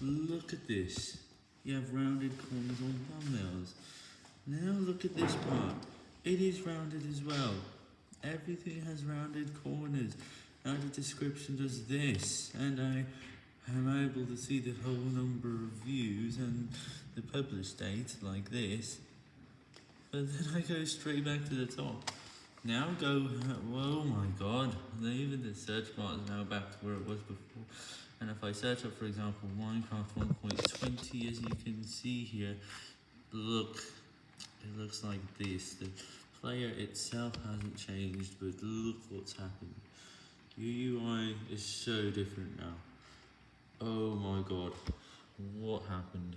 Look at this. You have rounded corners on thumbnails. Now look at this part. It is rounded as well. Everything has rounded corners. Now the description does this, and I am able to see the whole number of views and the published date like this. But then I go straight back to the top. Now go, oh my god, even the search bar is now back to where it was before. And if I search up, for example, Minecraft 1.20, as you can see here, look, it looks like this. The player itself hasn't changed, but look what's happened. UI is so different now. Oh my god, what happened?